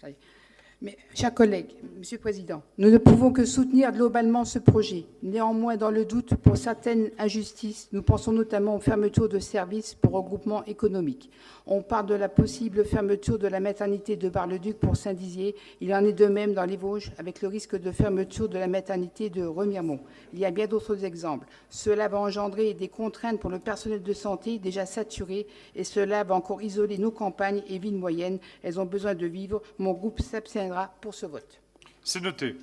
ça y est. Chers collègues, Monsieur le Président, nous ne pouvons que soutenir globalement ce projet. Néanmoins, dans le doute, pour certaines injustices, nous pensons notamment aux fermetures de services pour regroupement économique. On parle de la possible fermeture de la maternité de Bar-le-Duc pour Saint-Dizier. Il en est de même dans les Vosges, avec le risque de fermeture de la maternité de Remiremont. Il y a bien d'autres exemples. Cela va engendrer des contraintes pour le personnel de santé déjà saturé et cela va encore isoler nos campagnes et villes moyennes. Elles ont besoin de vivre. Mon groupe pour ce vote. C'est noté.